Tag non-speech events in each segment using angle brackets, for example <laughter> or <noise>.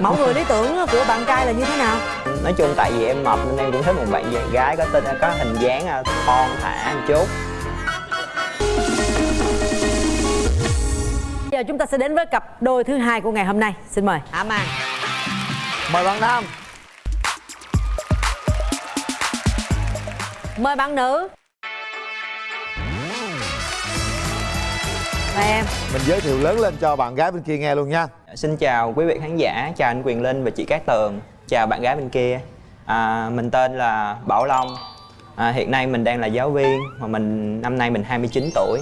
mẫu người lý tưởng của bạn trai là như thế nào? Nói chung tại vì em mập nên em cũng thích một bạn gái có tên có hình dáng à, thon thả một chút. Giờ chúng ta sẽ đến với cặp đôi thứ hai của ngày hôm nay. Xin mời. Hạ màn mời bạn nam. Mời bạn nữ mời em. Mình giới thiệu lớn lên cho bạn gái bên kia nghe luôn nha. Xin chào quý vị khán giả chào anh quyền linh và chị cát tường. Chào bạn gái bên kia. À, mình tên là bảo long. À, hiện nay mình đang là giáo viên mà mình năm nay mình 29 tuổi.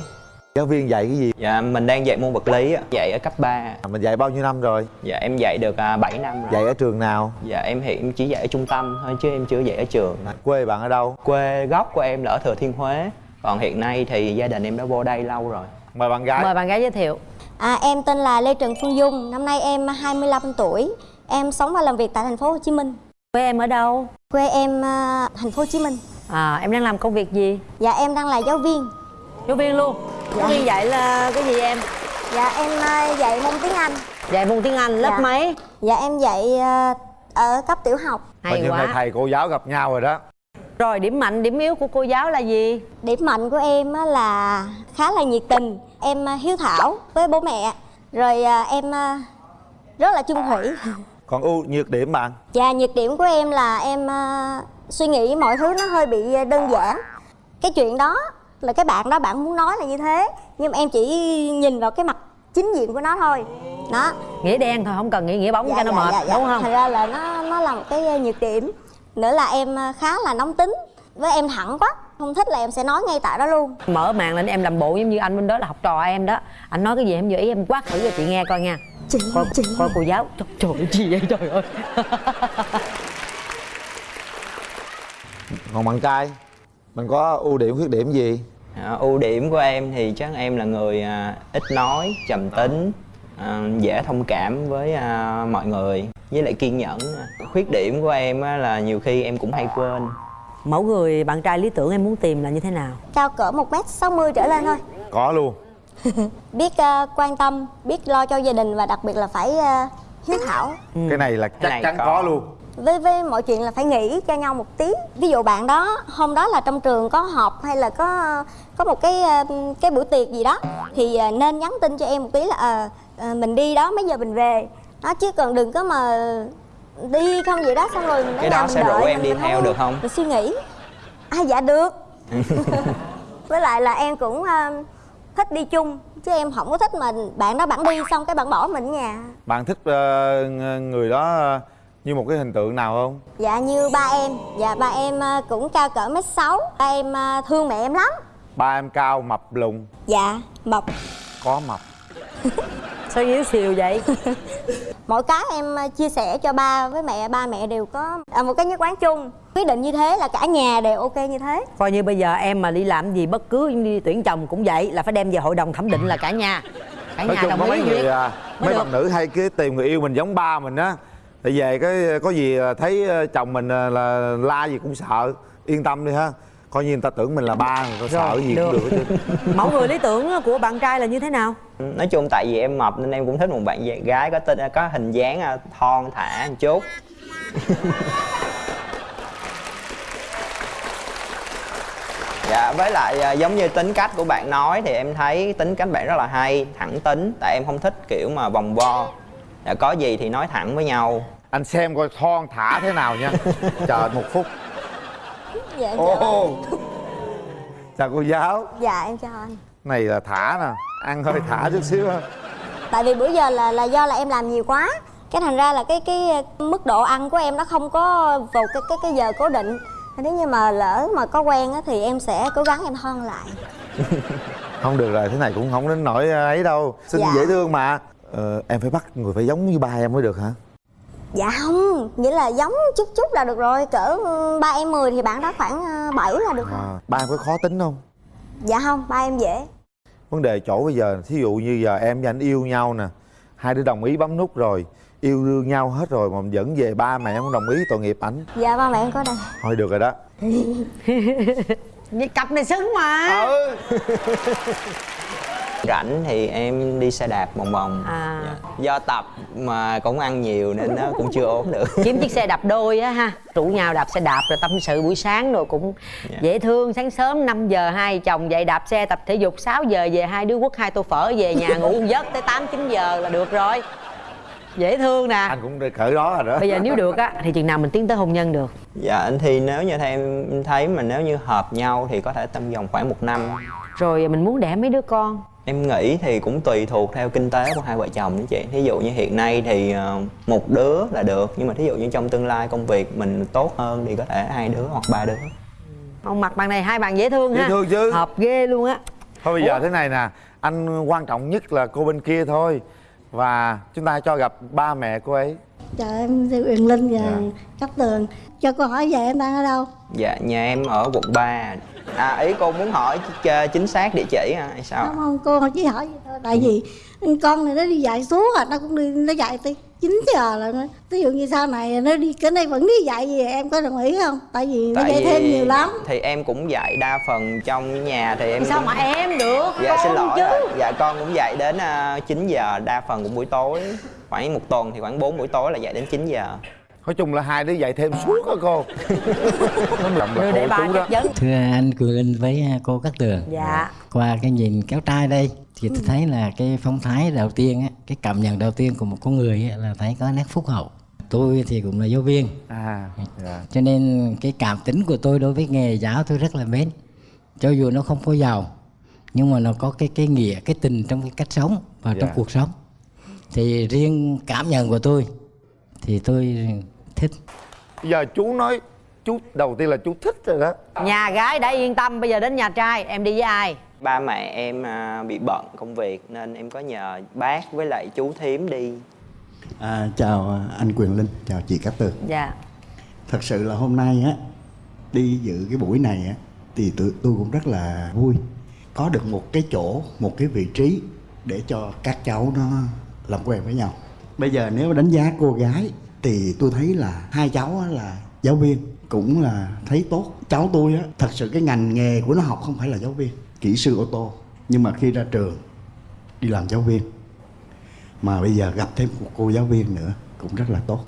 Giáo viên dạy cái gì? Dạ mình đang dạy môn vật lý ạ. dạy ở cấp 3 à, mình dạy bao nhiêu năm rồi? Dạ em dạy được à, 7 năm rồi. Dạy ở trường nào? Dạ em hiện chỉ dạy ở trung tâm thôi chứ em chưa dạy ở trường. À, quê bạn ở đâu? Quê gốc của em là ở thừa thiên huế. Còn hiện nay thì gia đình em đã vô đây lâu rồi mời bạn gái mời bạn gái giới thiệu À, em tên là Lê Trần Phương Dung, năm nay em 25 tuổi. Em sống và làm việc tại thành phố Hồ Chí Minh. quê em ở đâu Quê em à, thành phố Hồ Chí Minh. à em đang làm công việc gì Dạ em đang là giáo viên. giáo viên luôn giáo viên dạy là cái gì em Dạ em à, dạy môn tiếng Anh. dạy môn tiếng anh lớp Dạ. mấy Dạ em dạy à, ở cấp tiểu học. Mà hay này quá thầy cô giáo gặp nhau rồi đó rồi điểm mạnh điểm yếu của cô giáo là gì Điểm mạnh của em á là khá là nhiệt tình. Em à, hiếu thảo với bố mẹ. Rồi à, em à, rất là chung thủy. còn ưu nhược điểm bạn Và nhược điểm của em là em suy nghĩ mọi thứ nó hơi bị đơn giản. Cái chuyện đó là cái bạn đó bạn muốn nói là như thế, nhưng mà em chỉ nhìn vào cái mặt chính diện của nó thôi. Đó. nghĩa đen thôi không cần nghĩa nghĩa bóng cho nó mệt đúng không Thành ra là nó nó là một cái nhược điểm. Nữa là em khá là nóng tính, với em thẳng quá, không thích là em sẽ nói ngay tại đó luôn. mở màn lên em làm bộ giống như anh bên đó là học trò em đó. Anh nói cái gì em vừa ý em quát thử cho chị nghe coi nha. Chị, coi, chị. coi cô giáo. Trời, trời ơi, gì vậy trời ơi. <laughs> Còn bạn trai mình có ưu điểm khuyết điểm gì? À, ưu điểm của em thì chắc em là người à, ít nói trầm tính à, dễ thông cảm với à, mọi người. Với lại kiên nhẫn. Khuyết điểm của em á, là nhiều khi em cũng hay quên mẫu người bạn trai lý tưởng em muốn tìm là như thế nào Cao cỡ 1m60 trở lên thôi. <laughs> có luôn <laughs> Biết à, quan tâm, biết lo cho gia đình và đặc biệt là phải à, hiếu thảo. cái này là chắc chắn có. có. luôn với với mọi chuyện là phải nghĩ cho nhau một tí ví dụ bạn đó hôm đó là trong trường có họp hay là có có một cái ờ, cái bữa tiệc gì đó thì nên nhắn tin cho em một tí là ờ, mình đi đó mấy giờ mình về đó chứ còn đừng có mà đi không vậy đó xong rồi mình Cái đó mình sẽ rủ em đi mình theo được không? mình suy nghĩ. À dạ được. <laughs> Với lại là em cũng ờ, thích đi chung chứ em không có thích mà bạn đó bạn đi xong cái bạn bỏ mình ở nhà. Bạn thích ờ, người đó ờ, như một cái hình tượng nào không? Dạ như ba em. Dạ ba em cũng cao cỡ mét sáu. Ba em thương mẹ em lắm. Ba em cao mập lùn. Dạ mập. Có mập <laughs> sao yếu xìu vậy? <laughs> Mỗi cái em à, chia sẻ cho ba với mẹ Ba mẹ đều có à, một cái nhất quán chung. Quyết định như thế là cả nhà đều ok như thế. Coi như bây giờ em mà đi làm gì bất cứ đi tuyển chồng cũng vậy là phải đem về hội đồng thẩm định là cả nhà. Cả nói nhà chung đồng có mấy ý người à, mấy bạn nữ hay cái tìm người yêu mình giống ba mình á. Thì về cái có gì à, thấy à, chồng mình là la gì cũng sợ yên tâm đi ha coi như người ta tưởng mình là ba người ta sợ Rồi, gì được. cũng được <laughs> mẫu người lý tưởng của bạn trai là như thế nào? Nói chung tại vì em mập nên em cũng thích một bạn gái có tên có hình dáng à, thon thả một chút. <laughs> Dạ với lại à, giống như tính cách của bạn nói thì em thấy tính cách bạn rất là hay thẳng tính. Tại em không thích kiểu mà vòng vo. Dạ, có gì thì nói thẳng với nhau. Anh xem coi thon thả thế nào nha. <laughs> Chờ một phút Dạ em chào anh. chào cô giáo. Dạ em chào anh. Này là thả nè ăn hơi thả chút xíu ha. Tại vì bữa giờ là là do là em làm nhiều quá. Cái thành ra là cái cái mức độ ăn của em nó không có vào cái cái cái giờ cố định. Nếu như mà lỡ mà có quen á, thì em sẽ cố gắng em thon lại. <laughs> Không được rồi thế này cũng không đến nỗi ấy đâu. Xinh Dạ. dễ thương mà. Ờ, em phải bắt người phải giống như ba em mới được hả Dạ không, nghĩa là giống chút chút là được rồi Cỡ ba em 10 thì bạn đó khoảng 7 là được rồi. À, ba em có khó tính không? Dạ không, ba em dễ. Vấn đề chỗ bây giờ thí dụ như giờ em và anh yêu nhau nè hai đứa đồng ý bấm nút rồi yêu đương nhau hết rồi mà dẫn về ba mẹ không đồng ý tội nghiệp ảnh. Dạ ba mẹ em có đây thôi được rồi đó. <laughs> Cặp này xứng mà. Ừ <laughs> rảnh thì em đi xe đạp vòng vòng. À. Dạ. do tập mà cũng ăn nhiều nên nó cũng chưa ốm được. Kiếm chiếc xe đạp đôi á ha. Rủ nhau đạp xe đạp rồi tâm sự buổi sáng rồi cũng Dạ. dễ thương. Sáng sớm 5 giờ hai chồng dậy đạp xe tập thể dục 6 giờ về hai đứa quất hai tô phở về nhà ngủ giấc tới 8 9 giờ là được rồi. Dễ thương nè. Anh cũng đi cỡ đó rồi đó. Bây giờ nếu được á thì chừng nào mình tiến tới hôn nhân được? Dạ anh thì nếu như theo em thấy mà nếu như hợp nhau thì có thể tầm vòng khoảng một năm. Rồi mình muốn đẻ mấy đứa con em nghĩ thì cũng tùy thuộc theo kinh tế của hai vợ chồng đó chị. Thí dụ như hiện nay thì ờ, một đứa là được nhưng mà thí dụ như trong tương lai công việc mình tốt hơn thì có thể hai đứa hoặc ba đứa. Ông mặt bạn này hai bạn dễ thương Dễ ha. thương chứ. hợp ghê luôn á. Thôi bây giờ thế này nè anh quan trọng nhất là cô bên kia thôi. Và chúng ta cho gặp ba mẹ cô ấy Chào em Thư Uyển Linh và Dạ. Cát Tường Cho cô hỏi về em đang ở đâu? dạ nhà em ở quận 3 à ý cô muốn hỏi ch- chính xác địa chỉ hả hay sao? Không không, cô chỉ hỏi vậy thôi. Tại vì con này nó đi dạy suốt à, nó cũng đi, nó dạy tới 9 giờ là nó Ví dụ như sau này nó đi, cái này vẫn đi dạy gì em có đồng ý không? Tại vì nó dạy thêm nhiều lắm. thì em cũng dạy đa phần trong nhà thì em Thì sao cũng- mà em được? Dạ con xin lỗi chứ. dạ con cũng dạy đến uh, 9 giờ đa phần cũng buổi tối. Khoảng một tuần thì khoảng 4 buổi tối là dạy đến 9 giờ. Nói chung là hai đứa dạy thêm suốt đó cô. <laughs> Nó đưa là để chú đó. thưa anh Linh với cô Cát Tường. Dạ. Qua cái nhìn kéo trai đây thì tôi thấy là cái phong thái đầu tiên á, cái cảm nhận đầu tiên của một con người á, là thấy có nét phúc hậu. Tôi thì cũng là giáo viên. À dạ. cho nên cái cảm tính của tôi đối với nghề giáo tôi rất là mến. Cho dù nó không có giàu nhưng mà nó có cái cái nghĩa cái tình trong cái cách sống và trong Dạ. cuộc sống. Thì riêng cảm nhận của tôi thì tôi thích. Bây giờ chú nói chú đầu tiên là chú thích rồi đó. Nhà gái đã yên tâm bây giờ đến nhà trai em đi với ai ba mẹ em à, bị bận công việc nên em có nhờ bác với lại chú thím đi À, chào anh Quyền Linh, chào chị Cát Tường. dạ Thật sự là hôm nay á đi dự cái buổi này á thì tôi, tôi cũng rất là vui. Có được một cái chỗ, một cái vị trí để cho các cháu nó làm quen với nhau. Bây giờ nếu đánh giá cô gái thì tôi thấy là hai cháu á là giáo viên cũng là thấy tốt. Cháu tôi á thật sự cái ngành nghề của nó học không phải là giáo viên, kỹ sư ô tô. Nhưng mà khi ra trường đi làm giáo viên. Mà bây giờ gặp thêm một cô giáo viên nữa cũng rất là tốt.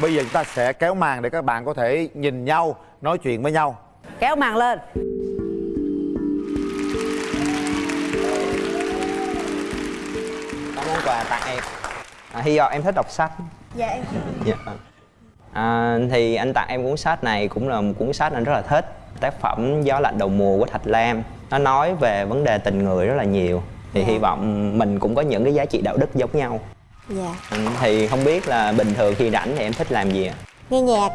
Bây giờ chúng ta sẽ kéo màn để các bạn có thể nhìn nhau nói chuyện với nhau. Kéo màn lên. Món quà tặng em. À, hy vọng em thích đọc sách. Dạ em. Dạ. À, thì anh tặng em cuốn sách này cũng là một cuốn sách anh rất là thích tác phẩm gió lạnh đầu mùa của thạch lam. Nó nói về vấn đề tình người rất là nhiều. Thì hy vọng mình cũng có những cái giá trị đạo đức giống nhau. Dạ. Ừ, thì không biết là bình thường khi rảnh thì em thích làm gì ạ? Nghe nhạc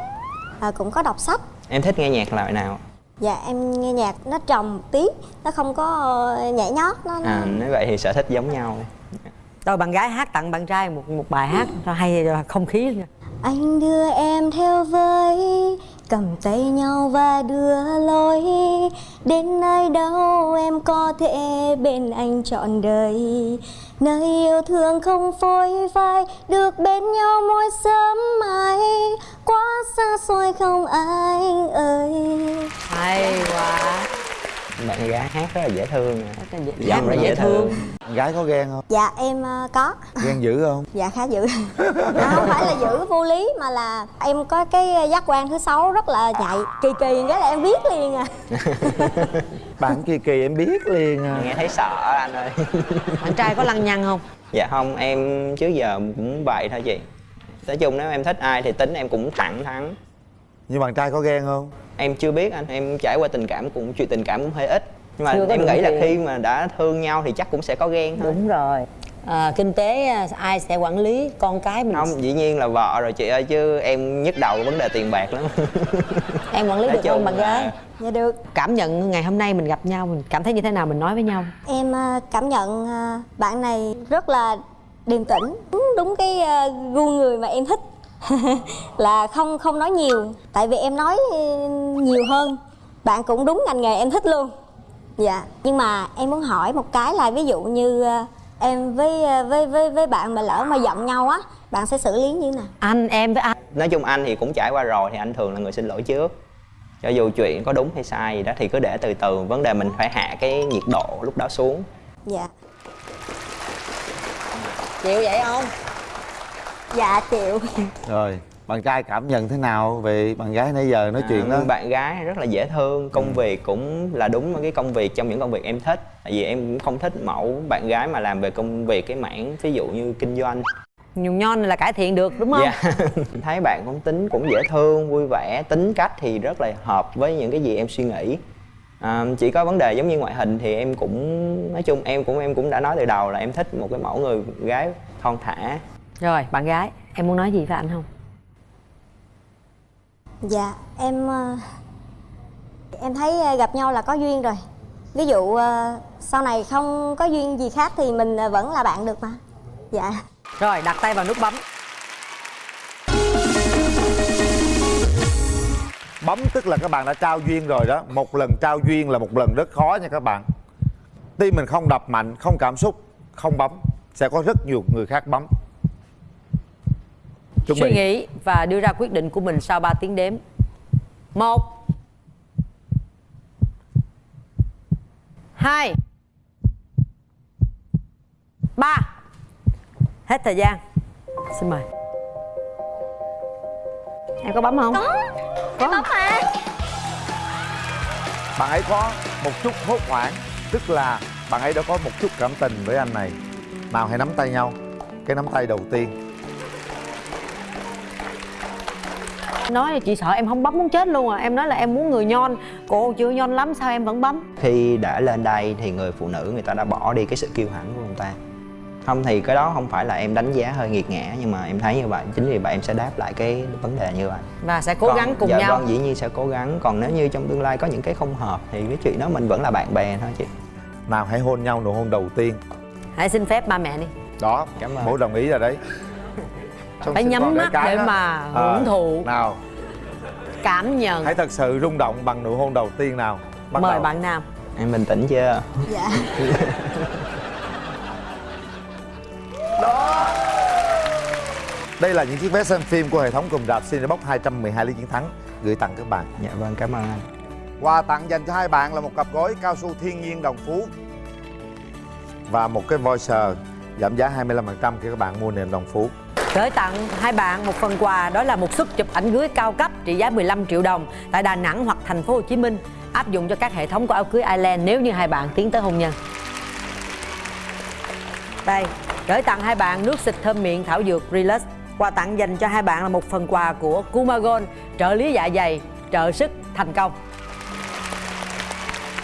à, cũng có đọc sách. Em thích nghe nhạc loại nào dạ em nghe nhạc nó trầm một tí nó không có ờ, nhảy nhót nó, à nếu vậy thì sở thích giống nhau. Rồi bạn gái hát tặng bạn trai một một bài hát cho hay cho không khí. Nha. Anh đưa em theo với cầm tay nhau và đưa lối. Đến nơi đâu em có thể bên anh trọn đời? Nơi yêu thương không phôi phai, được bên nhau mỗi sớm mai. Quá xa xôi không anh ơi. Hay quá bạn gái hát rất là dễ thương. Là dễ- Giọng là rất dễ thương. Con gái có ghen không? Dạ em ờ, có. Ghen dữ không? <laughs> Dạ khá dữ. À, không phải là dữ vô lý mà là em có cái giác quan thứ sáu rất là nhạy kỳ kỳ cái là em biết liền à. <laughs> Bạn kỳ kỳ em biết liền à. Nghe thấy sợ anh ơi. <laughs> Bạn trai có lăng nhăng không? Dạ không em trước giờ cũng vậy thôi chị. Nói chung nếu em thích ai thì tính em cũng thẳng thắn nhưng bạn trai có ghen không? Em chưa biết anh em trải qua tình cảm cũng chuyện tình cảm cũng hơi ít. Nhưng mà Chưa em nghĩ là tiền. khi mà đã thương nhau thì chắc cũng sẽ có ghen thôi. Đúng rồi. À, kinh tế à, ai sẽ quản lý con cái mình? Không dĩ nhiên là vợ rồi chị ơi chứ em nhức đầu vấn đề tiền bạc lắm. <laughs> Em quản lý Nói được không bạn là- gái dạ được. Cảm nhận ngày hôm nay mình gặp nhau mình cảm thấy như thế nào mình nói với nhau? Em ờ, cảm nhận ờ, bạn này rất là điềm tĩnh đúng, đúng cái gu người mà em thích <laughs> là không không nói nhiều tại vì em nói nhiều hơn. Bạn cũng đúng ngành nghề em thích luôn. Dạ nhưng mà em muốn hỏi một cái là ví dụ như ờ, em với ờ, với với với bạn mà lỡ mà giận nhau á bạn sẽ xử lý như thế nào? Anh em với anh. Nói chung anh thì cũng trải qua rồi thì anh thường là người xin lỗi trước. Cho dù chuyện có đúng hay sai gì đó thì cứ để từ từ vấn đề mình phải hạ cái nhiệt độ lúc đó xuống. Dạ. Chịu vậy không dạ chịu. Rồi bạn trai cảm nhận thế nào về bạn gái nãy giờ nói chuyện đó? À, bạn gái rất là dễ thương công việc cũng là đúng cái công việc trong những công việc em thích. Tại vì em cũng không thích mẫu bạn gái mà làm về công việc cái mảng ví dụ như kinh doanh. Nhung nhon là cải thiện được đúng không? Dạ. <laughs> Thấy bạn cũng tính cũng dễ thương vui vẻ tính cách thì rất là hợp với những cái gì em suy nghĩ. À, chỉ có vấn đề giống như ngoại hình thì em cũng nói chung em cũng em cũng đã nói từ đầu là em thích một cái mẫu người gái thon thả rồi bạn gái em muốn nói gì với anh không? Dạ em ờ, em thấy ờ, gặp nhau là có duyên rồi. Ví dụ ờ, sau này không có duyên gì khác thì mình vẫn là bạn được mà. Dạ. Rồi đặt tay vào nút bấm. Bấm tức là các bạn đã trao duyên rồi đó. Một lần trao duyên là một lần rất khó nha các bạn. Tim mình không đập mạnh không cảm xúc không bấm. Sẽ có rất nhiều người khác bấm chuẩn suy bị. nghĩ và đưa ra quyết định của mình sau 3 tiếng đếm. Một. Hai. Ba. Hết thời gian. Xin mời. Em có bấm không? Có. Có. Bấm mà. Bạn ấy có một chút hốt hoảng tức là bạn ấy đã có một chút cảm tình với anh này. Nào hãy nắm tay nhau. Cái nắm tay đầu tiên nói là chị sợ em không bấm muốn chết luôn à. Em nói là em muốn người nhon. Cô chưa nhon lắm sao em vẫn bấm? Khi đã lên đây thì người phụ nữ người ta đã bỏ đi cái sự kiêu hãnh của người ta. Không thì cái đó không phải là em đánh giá hơi nghiệt ngã nhưng mà em thấy như vậy. Chính vì vậy em sẽ đáp lại cái vấn đề như vậy. Và sẽ cố Còn- gắng cùng dạ nhau. vâng dĩ nhiên sẽ cố gắng. Còn nếu như trong tương lai có những cái không hợp thì cái chuyện đó mình vẫn là bạn bè thôi chị. Nào hãy hôn nhau nụ hôn đầu tiên. Hãy xin phép ba mẹ đi. Đó Cảm ơn. bố đồng ý rồi đấy Xong Phải nhắm mắt để đó. mà Ờ, hưởng thụ. nào. Cảm nhận. Hãy thật sự rung động bằng nụ hôn đầu tiên nào? Bắt mời đầu. bạn nam. Em bình tĩnh chưa? Dạ. <laughs> Đây là những chiếc vé xem phim của hệ thống cùng rạp Cinebox 212 lý chiến thắng. Gửi tặng các bạn. Dạ vâng cảm ơn anh. Quà tặng dành cho hai bạn là một cặp gối cao su thiên nhiên đồng phú Và một cái voucher giảm giá 25% khi các bạn mua nền đồng phú gửi tặng hai bạn một phần quà đó là một suất chụp ảnh cưới cao cấp trị giá 15 triệu đồng tại Đà Nẵng hoặc thành phố Hồ Chí Minh áp dụng cho các hệ thống của áo cưới Ireland nếu như hai bạn tiến tới hôn nhân. Đây, gửi tặng hai bạn nước xịt thơm miệng thảo dược Relax. Quà tặng dành cho hai bạn là một phần quà của Kumagon, trợ lý dạ dày trợ sức thành công.